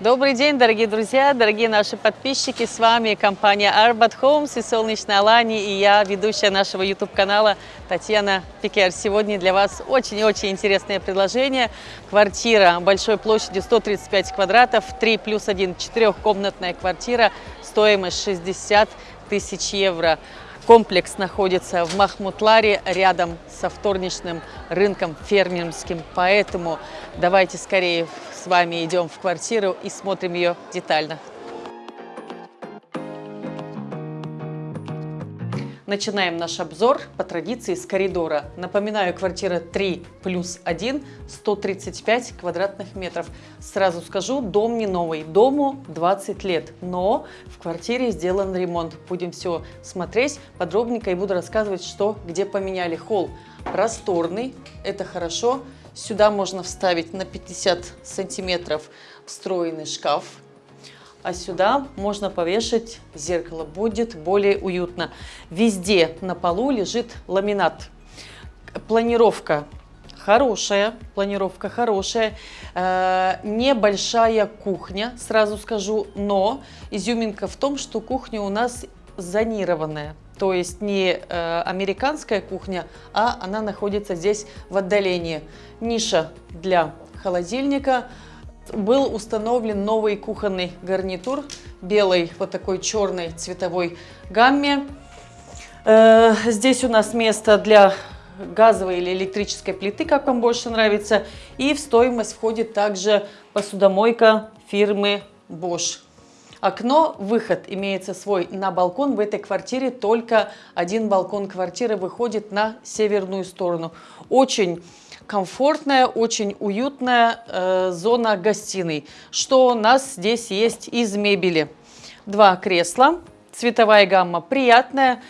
Добрый день, дорогие друзья, дорогие наши подписчики. С вами компания Arbat Homes и Солнечная Алани и я, ведущая нашего YouTube-канала Татьяна Пикер. Сегодня для вас очень и очень интересное предложение. Квартира большой площадью 135 квадратов, 3 плюс 1, четырехкомнатная квартира, стоимость 60 тысяч евро. Комплекс находится в Махмутларе, рядом со вторничным рынком фермерским. Поэтому давайте скорее с вами идем в квартиру и смотрим ее детально. Начинаем наш обзор по традиции с коридора. Напоминаю, квартира 3 плюс 1, 135 квадратных метров. Сразу скажу, дом не новый, дому 20 лет, но в квартире сделан ремонт. Будем все смотреть подробненько и буду рассказывать, что где поменяли. Холл просторный, это хорошо. Сюда можно вставить на 50 сантиметров встроенный шкаф а сюда можно повешать зеркало, будет более уютно. Везде на полу лежит ламинат. Планировка хорошая, планировка хорошая, э, небольшая кухня, сразу скажу, но изюминка в том, что кухня у нас зонированная. То есть не э, американская кухня, а она находится здесь в отдалении. Ниша для холодильника, был установлен новый кухонный гарнитур белой вот такой черной цветовой гамме. Э, здесь у нас место для газовой или электрической плиты, как вам больше нравится. И в стоимость входит также посудомойка фирмы Bosch. Окно, выход имеется свой на балкон. В этой квартире только один балкон квартиры выходит на северную сторону. Очень комфортная, очень уютная э, зона гостиной. Что у нас здесь есть из мебели? Два кресла, цветовая гамма приятная,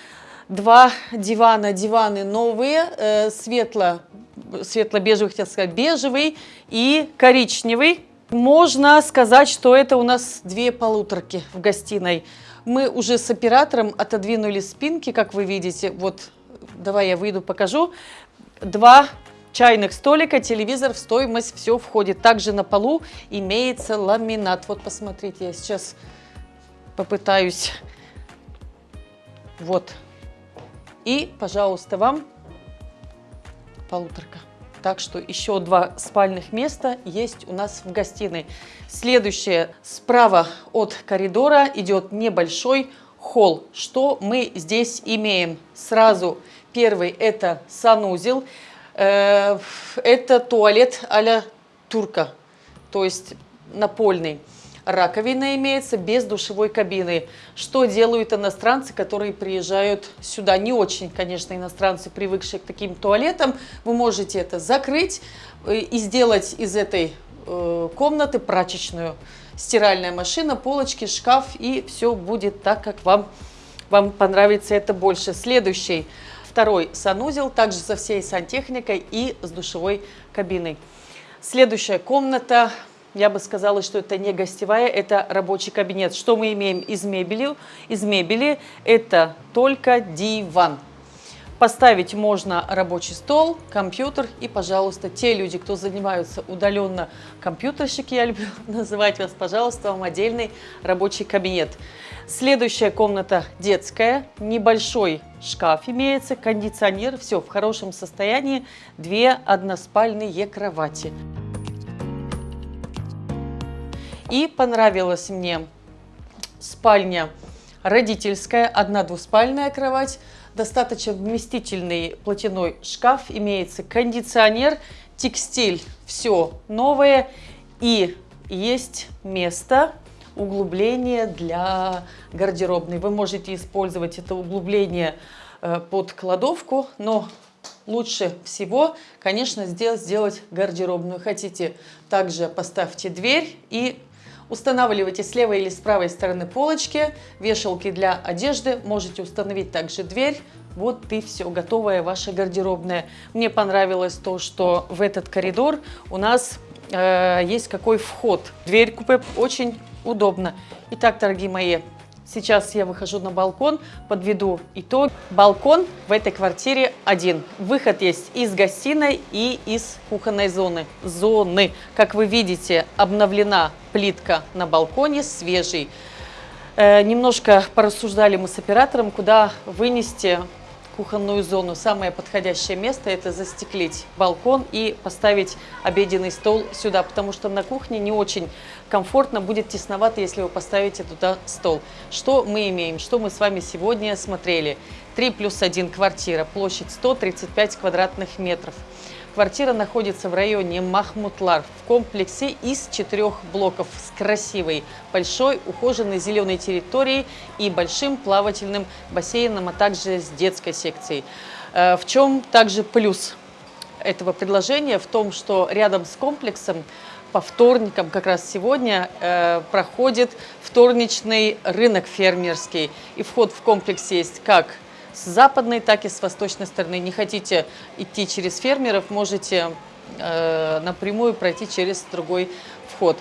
два дивана, диваны новые, э, светло, светло-бежевый, хотел сказать, бежевый и коричневый. Можно сказать, что это у нас две полуторки в гостиной. Мы уже с оператором отодвинули спинки, как вы видите. Вот, давай я выйду, покажу. Два чайных столика, телевизор в стоимость все входит. Также на полу имеется ламинат. Вот посмотрите, я сейчас попытаюсь. Вот. И, пожалуйста, вам полуторка. Так что еще два спальных места есть у нас в гостиной. Следующее, справа от коридора идет небольшой холл. Что мы здесь имеем? Сразу первый это санузел. Э, это туалет а турка, то есть напольный. Раковина имеется без душевой кабины. Что делают иностранцы, которые приезжают сюда? Не очень, конечно, иностранцы, привыкшие к таким туалетам. Вы можете это закрыть э, и сделать из этой э, комнаты прачечную. Стиральная машина, полочки, шкаф и все будет так, как вам, вам понравится это больше. Следующий Второй санузел, также со всей сантехникой и с душевой кабиной. Следующая комната, я бы сказала, что это не гостевая, это рабочий кабинет. Что мы имеем из мебели? Из мебели это только диван. Поставить можно рабочий стол, компьютер и, пожалуйста, те люди, кто занимаются удаленно компьютерщики, я люблю называть вас, пожалуйста, вам отдельный рабочий кабинет. Следующая комната детская, небольшой шкаф имеется, кондиционер, все в хорошем состоянии, две односпальные кровати. И понравилась мне спальня родительская, одна двуспальная кровать, достаточно вместительный платяной шкаф, имеется кондиционер, текстиль, все новое и есть место углубление для гардеробной. Вы можете использовать это углубление э, под кладовку, но лучше всего, конечно, сделать, сделать гардеробную. Хотите, также поставьте дверь и устанавливайте с левой или с правой стороны полочки, вешалки для одежды. Можете установить также дверь. Вот и все, готовая ваша гардеробная. Мне понравилось то, что в этот коридор у нас э, есть какой вход. Дверь купе очень удобно. Итак, дорогие мои, Сейчас я выхожу на балкон, подведу итог. Балкон в этой квартире один. Выход есть из гостиной и из кухонной зоны. Зоны. Как вы видите, обновлена плитка на балконе, свежий. Э, немножко порассуждали мы с оператором, куда вынести кухонную зону. Самое подходящее место это застеклить балкон и поставить обеденный стол сюда, потому что на кухне не очень комфортно, будет тесновато, если вы поставите туда стол. Что мы имеем? Что мы с вами сегодня смотрели? 3 плюс 1 квартира, площадь 135 квадратных метров. Квартира находится в районе Махмутлар в комплексе из четырех блоков с красивой, большой, ухоженной зеленой территорией и большим плавательным бассейном, а также с детской секцией. Э, в чем также плюс этого предложения? В том, что рядом с комплексом по вторникам, как раз сегодня, э, проходит вторничный рынок фермерский. И вход в комплекс есть как с западной, так и с восточной стороны. Не хотите идти через фермеров, можете э, напрямую пройти через другой вход.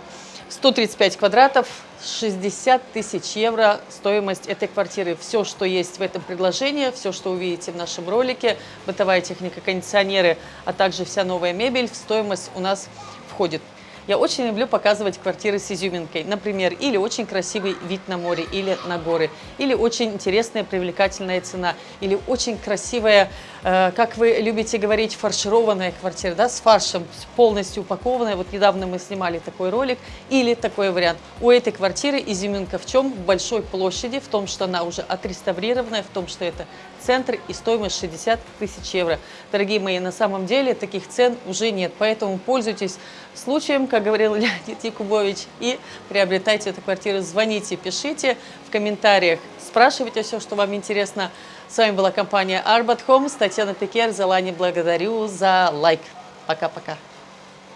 135 квадратов, 60 тысяч евро стоимость этой квартиры. Все, что есть в этом предложении, все, что увидите в нашем ролике, бытовая техника, кондиционеры, а также вся новая мебель в стоимость у нас входит. Я очень люблю показывать квартиры с изюминкой. Например, или очень красивый вид на море, или на горы, или очень интересная, привлекательная цена, или очень красивая, как вы любите говорить, фаршированная квартира, да, с фаршем, полностью упакованная. Вот недавно мы снимали такой ролик, или такой вариант. У этой квартиры изюминка в чем? В большой площади, в том, что она уже отреставрированная, в том, что это центр и стоимость 60 тысяч евро. Дорогие мои, на самом деле таких цен уже нет, поэтому пользуйтесь случаем, как говорил Леонид Якубович, и приобретайте эту квартиру. Звоните, пишите в комментариях, спрашивайте все, что вам интересно. С вами была компания Arbat Homes, Татьяна Пикер. Залани благодарю за лайк. Пока-пока.